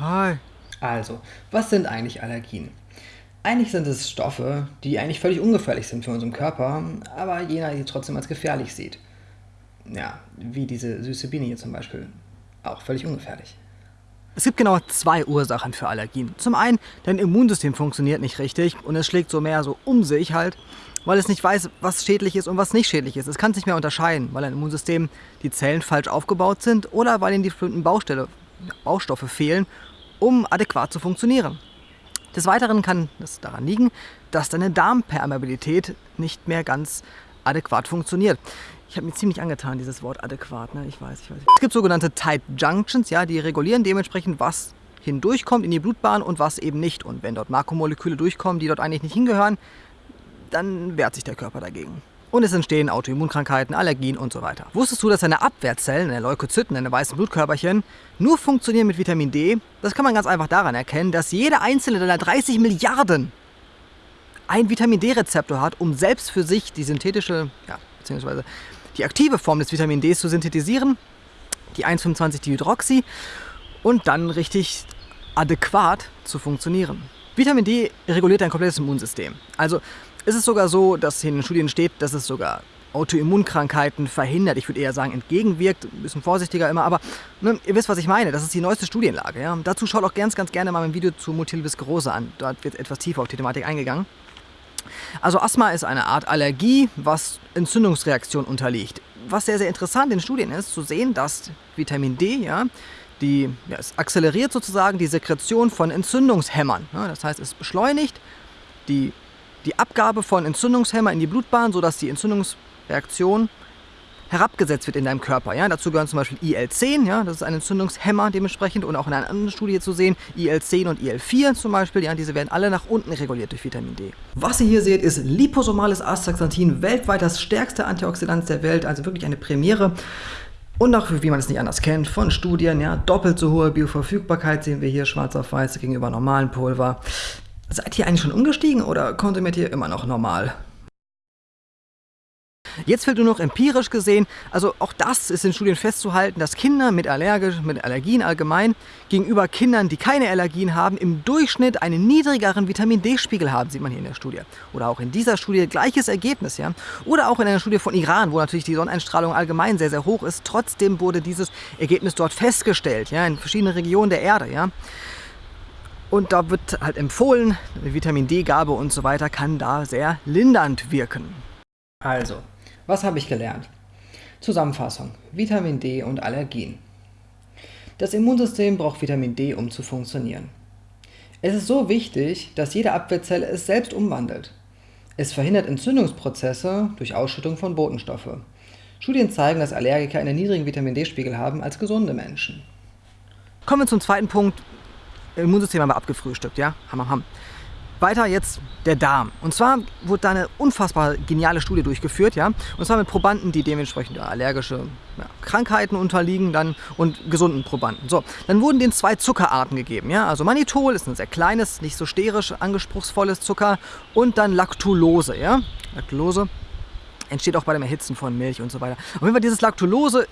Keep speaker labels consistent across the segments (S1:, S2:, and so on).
S1: Hi.
S2: Also, was sind eigentlich Allergien? Eigentlich sind es Stoffe, die eigentlich völlig ungefährlich sind für unseren Körper, aber jener sie trotzdem als gefährlich sieht. Ja, wie diese süße Biene hier zum Beispiel. Auch völlig ungefährlich.
S1: Es gibt genau zwei Ursachen für Allergien. Zum einen, dein Immunsystem funktioniert nicht richtig und es schlägt so mehr so um sich halt, weil es nicht weiß, was schädlich ist und was nicht schädlich ist. Es kann es nicht mehr unterscheiden, weil dein Immunsystem die Zellen falsch aufgebaut sind oder weil ihnen die bestimmten Baustelle, Baustoffe fehlen, um adäquat zu funktionieren. Des Weiteren kann es daran liegen, dass deine Darmpermeabilität nicht mehr ganz adäquat funktioniert. Ich habe mir ziemlich angetan, dieses Wort adäquat. Ne? Ich weiß, ich weiß. Es gibt sogenannte Tight Junctions, ja, die regulieren dementsprechend, was hindurchkommt in die Blutbahn und was eben nicht. Und wenn dort Makromoleküle durchkommen, die dort eigentlich nicht hingehören, dann wehrt sich der Körper dagegen. Und es entstehen Autoimmunkrankheiten, Allergien und so weiter. Wusstest du, dass deine Abwehrzellen, deine Leukozyten, deine weißen Blutkörperchen, nur funktionieren mit Vitamin D? Das kann man ganz einfach daran erkennen, dass jede einzelne deiner 30 Milliarden ein Vitamin D-Rezeptor hat, um selbst für sich die synthetische, ja, beziehungsweise die aktive Form des Vitamin D zu synthetisieren, die 1,25-Dihydroxy, und dann richtig adäquat zu funktionieren. Vitamin D reguliert dein komplettes Immunsystem. Also ist es sogar so, dass in den Studien steht, dass es sogar Autoimmunkrankheiten verhindert. Ich würde eher sagen, entgegenwirkt. Ein bisschen vorsichtiger immer, aber ne, ihr wisst, was ich meine. Das ist die neueste Studienlage. Ja? Dazu schaut auch ganz, ganz gerne mal mein Video zu Multiple Sklerose an. Dort wird etwas tiefer auf die Thematik eingegangen. Also Asthma ist eine Art Allergie, was Entzündungsreaktion unterliegt. Was sehr, sehr interessant in Studien ist, zu sehen, dass Vitamin D, ja, die, ja, es akzeleriert sozusagen die Sekretion von Entzündungshämmern. Ja, das heißt, es beschleunigt die, die Abgabe von Entzündungshämmern in die Blutbahn, sodass die Entzündungsreaktion herabgesetzt wird in deinem Körper. Ja? Dazu gehören zum Beispiel IL-10, ja? das ist ein Entzündungshemmer dementsprechend und auch in einer anderen Studie zu sehen, IL-10 und IL-4 zum Beispiel, ja? diese werden alle nach unten reguliert durch Vitamin D. Was ihr hier seht, ist liposomales Astaxanthin, weltweit das stärkste Antioxidant der Welt, also wirklich eine Premiere. Und auch, wie man es nicht anders kennt, von Studien, ja, doppelt so hohe Bioverfügbarkeit sehen wir hier schwarz auf weiß gegenüber normalen Pulver. Seid ihr eigentlich schon umgestiegen oder konsumiert ihr immer noch normal? Jetzt fehlt nur noch empirisch gesehen, also auch das ist in Studien festzuhalten, dass Kinder mit, Allergisch, mit Allergien allgemein gegenüber Kindern, die keine Allergien haben, im Durchschnitt einen niedrigeren Vitamin D-Spiegel haben, sieht man hier in der Studie. Oder auch in dieser Studie gleiches Ergebnis, ja. Oder auch in einer Studie von Iran, wo natürlich die Sonneneinstrahlung allgemein sehr, sehr hoch ist. Trotzdem wurde dieses Ergebnis dort festgestellt, ja, in verschiedenen Regionen der Erde, ja. Und da wird halt empfohlen, Vitamin D-Gabe und so weiter kann da sehr lindernd wirken.
S2: Also, was habe ich gelernt? Zusammenfassung. Vitamin D und Allergien. Das Immunsystem braucht Vitamin D, um zu funktionieren. Es ist so wichtig, dass jede Abwehrzelle es selbst umwandelt. Es verhindert Entzündungsprozesse durch Ausschüttung von Botenstoffe. Studien zeigen, dass Allergiker einen niedrigen Vitamin D-Spiegel haben als gesunde Menschen.
S1: Kommen wir zum zweiten Punkt. Immunsystem haben wir abgefrühstückt, ja? Hammer, hammer. Weiter jetzt der Darm. Und zwar wurde da eine unfassbar geniale Studie durchgeführt, ja. Und zwar mit Probanden, die dementsprechend allergische ja, Krankheiten unterliegen dann und gesunden Probanden. So, dann wurden denen zwei Zuckerarten gegeben, ja. Also Mannitol ist ein sehr kleines, nicht so sterisch anspruchsvolles Zucker und dann Lactulose, ja. Lactulose entsteht auch bei dem Erhitzen von Milch und so weiter. Auf jeden Fall dieses Lactulose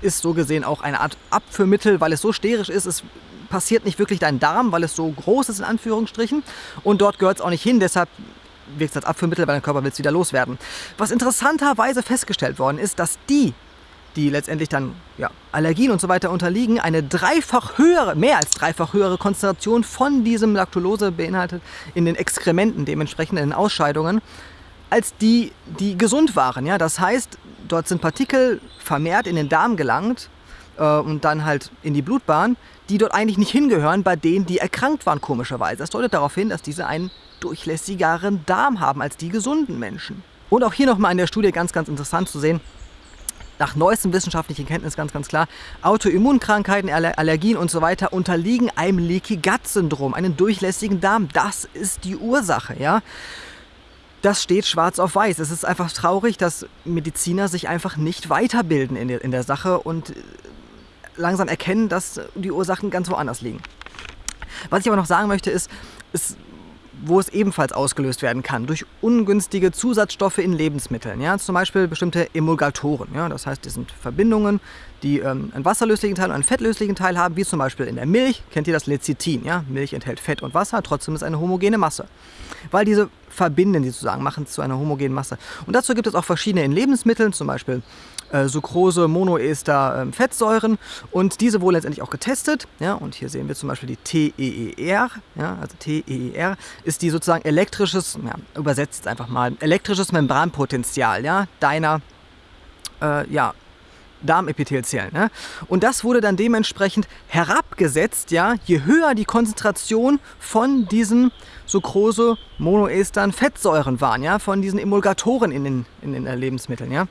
S1: ist so gesehen auch eine Art Abführmittel, weil es so sterisch ist, es passiert nicht wirklich dein Darm, weil es so groß ist in Anführungsstrichen. Und dort gehört es auch nicht hin, deshalb wirkt es als Abführmittel, weil dein Körper will es wieder loswerden. Was interessanterweise festgestellt worden ist, dass die, die letztendlich dann ja, Allergien und so weiter unterliegen, eine dreifach höhere, mehr als dreifach höhere Konzentration von diesem Lactulose beinhaltet in den Exkrementen, dementsprechend in den Ausscheidungen, als die, die gesund waren. Ja? Das heißt, dort sind Partikel vermehrt in den Darm gelangt und dann halt in die Blutbahn, die dort eigentlich nicht hingehören, bei denen, die erkrankt waren, komischerweise. Das deutet darauf hin, dass diese einen durchlässigeren Darm haben als die gesunden Menschen. Und auch hier nochmal in der Studie ganz, ganz interessant zu sehen, nach neuestem wissenschaftlichen Kenntnis ganz, ganz klar, Autoimmunkrankheiten, Allergien und so weiter unterliegen einem Leaky Gut Syndrom, einem durchlässigen Darm. Das ist die Ursache, ja. Das steht schwarz auf weiß. Es ist einfach traurig, dass Mediziner sich einfach nicht weiterbilden in der, in der Sache und langsam erkennen, dass die Ursachen ganz woanders liegen. Was ich aber noch sagen möchte ist, es wo es ebenfalls ausgelöst werden kann durch ungünstige Zusatzstoffe in Lebensmitteln. Ja? Zum Beispiel bestimmte Emulgatoren. Ja? Das heißt, das sind Verbindungen, die ähm, einen wasserlöslichen Teil und einen fettlöslichen Teil haben, wie zum Beispiel in der Milch. Kennt ihr das Lecithin? Ja? Milch enthält Fett und Wasser, trotzdem ist eine homogene Masse. Weil diese verbinden die sozusagen, machen es zu einer homogenen Masse. Und dazu gibt es auch verschiedene in Lebensmitteln, zum Beispiel äh, Sucrose, Monoester, äh, Fettsäuren und diese wurden letztendlich auch getestet. Ja, und hier sehen wir zum Beispiel die TEER. Ja, also TEER ist die sozusagen elektrisches, ja, übersetzt jetzt einfach mal, elektrisches Membranpotenzial ja, deiner äh, ja, Darmepithelzellen. Ne? Und das wurde dann dementsprechend herabgesetzt, ja, je höher die Konzentration von diesen Sucrose, Monoestern, Fettsäuren waren, ja, von diesen Emulgatoren in den, in den Lebensmitteln. Ja?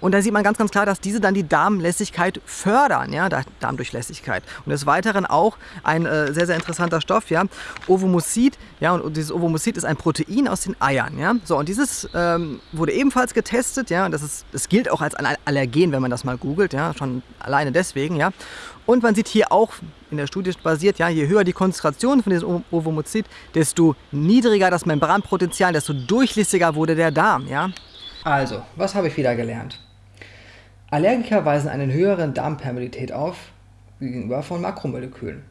S1: Und da sieht man ganz, ganz klar, dass diese dann die Darmlässigkeit fördern, ja, Darmdurchlässigkeit. Und des Weiteren auch ein äh, sehr, sehr interessanter Stoff, ja, Ovomucid, ja, und dieses Ovomucid ist ein Protein aus den Eiern, ja. So, und dieses ähm, wurde ebenfalls getestet, ja, und das, ist, das gilt auch als ein Allergen, wenn man das mal googelt, ja, schon alleine deswegen, ja. Und man sieht hier auch, in der Studie basiert, ja, je höher die Konzentration von diesem Ovomucid, desto niedriger das Membranpotenzial, desto durchlässiger wurde der Darm, ja.
S2: Also, was habe ich wieder gelernt? Allergiker weisen eine höhere Darmpermeabilität auf gegenüber von Makromolekülen.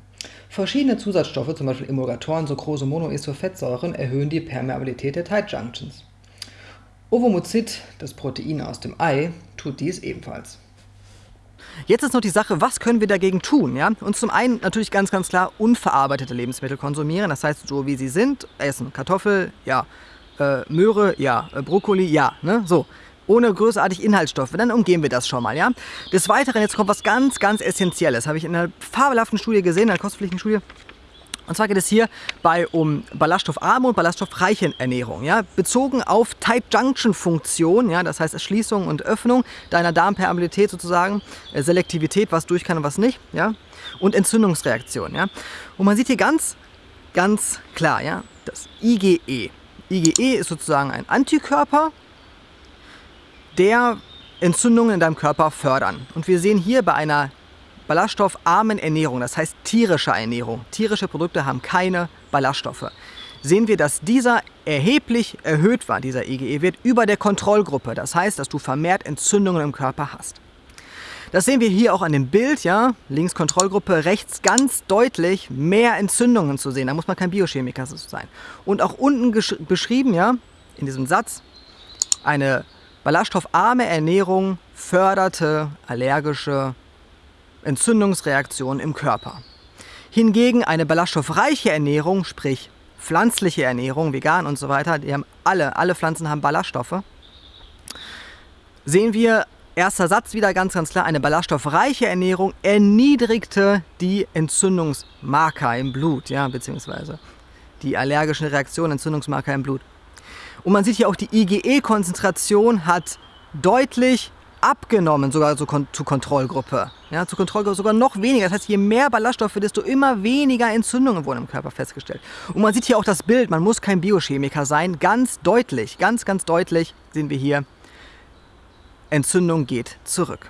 S2: Verschiedene Zusatzstoffe, zum Beispiel Emulgatoren, Sucrose, Monoester, erhöhen die Permeabilität der Tight Junctions. Ovomuzid, das Protein aus dem Ei, tut dies ebenfalls.
S1: Jetzt ist noch die Sache, was können wir dagegen tun? Ja? Und zum einen natürlich ganz, ganz klar unverarbeitete Lebensmittel konsumieren, das heißt so wie sie sind, essen. Kartoffel, ja. Äh, Möhre, ja. Äh, Brokkoli, ja. Ne? So ohne großartig Inhaltsstoffe, dann umgehen wir das schon mal, ja. Des Weiteren, jetzt kommt was ganz, ganz Essentielles, habe ich in einer fabelhaften Studie gesehen, in einer kostpflichtigen Studie. Und zwar geht es hier bei um ballaststoffarme und ballaststoffreiche Ernährung, ja, bezogen auf Tight Junction Funktion, ja, das heißt Erschließung und Öffnung deiner Darmpermeabilität sozusagen, äh, Selektivität, was durch kann und was nicht, ja, und Entzündungsreaktion, ja. Und man sieht hier ganz, ganz klar, ja, das IgE. IgE ist sozusagen ein Antikörper, der Entzündungen in deinem Körper fördern. Und wir sehen hier bei einer ballaststoffarmen Ernährung, das heißt tierischer Ernährung, tierische Produkte haben keine Ballaststoffe, sehen wir, dass dieser erheblich erhöht war, dieser IgE-Wert, über der Kontrollgruppe. Das heißt, dass du vermehrt Entzündungen im Körper hast. Das sehen wir hier auch an dem Bild, ja, links Kontrollgruppe, rechts ganz deutlich mehr Entzündungen zu sehen. Da muss man kein Biochemiker sein. Und auch unten beschrieben, ja, in diesem Satz, eine Ballaststoffarme Ernährung förderte allergische Entzündungsreaktionen im Körper. Hingegen eine ballaststoffreiche Ernährung, sprich pflanzliche Ernährung, vegan und so weiter, die haben alle, alle Pflanzen haben Ballaststoffe, sehen wir, erster Satz wieder ganz, ganz klar, eine ballaststoffreiche Ernährung erniedrigte die Entzündungsmarker im Blut, ja, beziehungsweise die allergischen Reaktionen, Entzündungsmarker im Blut. Und man sieht hier auch, die IgE-Konzentration hat deutlich abgenommen, sogar so kon zur Kontrollgruppe. Ja, zur Kontrollgruppe sogar noch weniger. Das heißt, je mehr Ballaststoffe, desto immer weniger Entzündungen wurden im Körper festgestellt. Und man sieht hier auch das Bild, man muss kein Biochemiker sein. Ganz deutlich, ganz, ganz deutlich sehen wir hier, Entzündung geht zurück.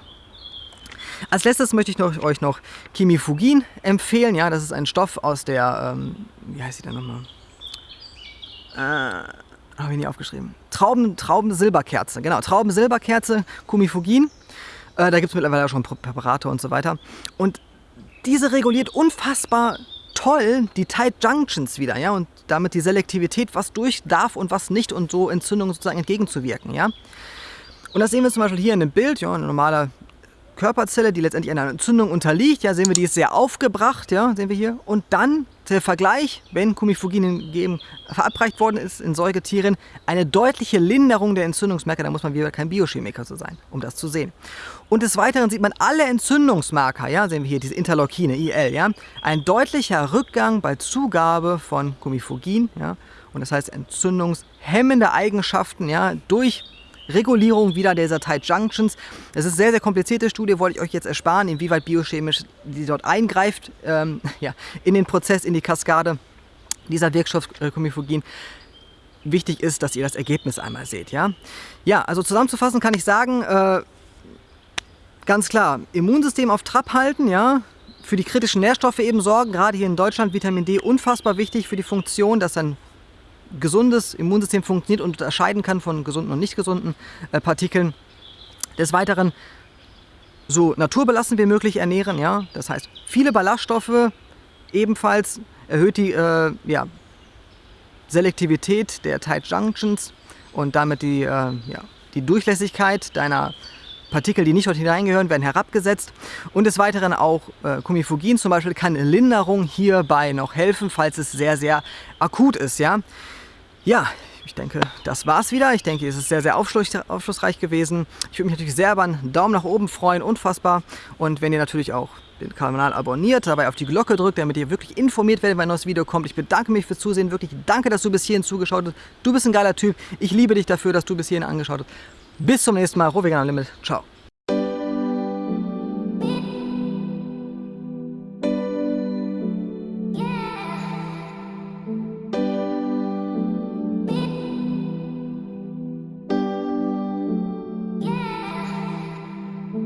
S1: Als letztes möchte ich noch, euch noch Chemifugin empfehlen. Ja, das ist ein Stoff aus der, ähm, wie heißt sie denn nochmal? Äh, habe ich nie aufgeschrieben. Trauben, Traubensilberkerze, genau, Traubensilberkerze, Kumifugin. Äh, da gibt es mittlerweile auch schon Präparate und so weiter. Und diese reguliert unfassbar toll die Tight Junctions wieder, ja, und damit die Selektivität, was durch darf und was nicht und so Entzündungen sozusagen entgegenzuwirken, ja. Und das sehen wir zum Beispiel hier in dem Bild, ja, eine normale Körperzelle, die letztendlich einer Entzündung unterliegt. Ja, sehen wir, die ist sehr aufgebracht, ja, sehen wir hier. Und dann der Vergleich, wenn Kumifugin gegeben, verabreicht worden ist in Säugetieren, eine deutliche Linderung der Entzündungsmarker. Da muss man wieder kein Biochemiker zu sein, um das zu sehen. Und des Weiteren sieht man alle Entzündungsmarker, ja, sehen wir hier diese Interleukine, IL, ja, ein deutlicher Rückgang bei Zugabe von Kumifugin, ja, und das heißt entzündungshemmende Eigenschaften, ja, durch Regulierung wieder dieser Tight Junctions. Das ist eine sehr, sehr komplizierte Studie, wollte ich euch jetzt ersparen, inwieweit biochemisch die dort eingreift ähm, ja, in den Prozess, in die Kaskade dieser Wirkstoff Comifugin. Wichtig ist, dass ihr das Ergebnis einmal seht. Ja, ja also zusammenzufassen kann ich sagen, äh, ganz klar, Immunsystem auf Trab halten, ja, für die kritischen Nährstoffe eben sorgen. Gerade hier in Deutschland Vitamin D unfassbar wichtig für die Funktion, dass ein gesundes Immunsystem funktioniert und unterscheiden kann von gesunden und nicht gesunden äh, Partikeln. Des Weiteren so naturbelassen wie möglich ernähren. Ja? Das heißt, viele Ballaststoffe ebenfalls erhöht die äh, ja, Selektivität der Tight Junctions und damit die, äh, ja, die Durchlässigkeit deiner Partikel, die nicht dort hineingehören, werden herabgesetzt. Und des Weiteren auch äh, Kumifugin zum Beispiel kann Linderung hierbei noch helfen, falls es sehr, sehr akut ist. Ja, ja ich denke, das war's wieder. Ich denke, es ist sehr, sehr aufschlussreich gewesen. Ich würde mich natürlich sehr über einen Daumen nach oben freuen, unfassbar. Und wenn ihr natürlich auch den Kanal abonniert, dabei auf die Glocke drückt, damit ihr wirklich informiert werdet, wenn ein neues Video kommt. Ich bedanke mich fürs Zusehen, wirklich danke, dass du bis hierhin zugeschaut hast. Du bist ein geiler Typ. Ich liebe dich dafür, dass du bis hierhin angeschaut hast. Bis zum nächsten Mal. Rovegan Limit. Ciao.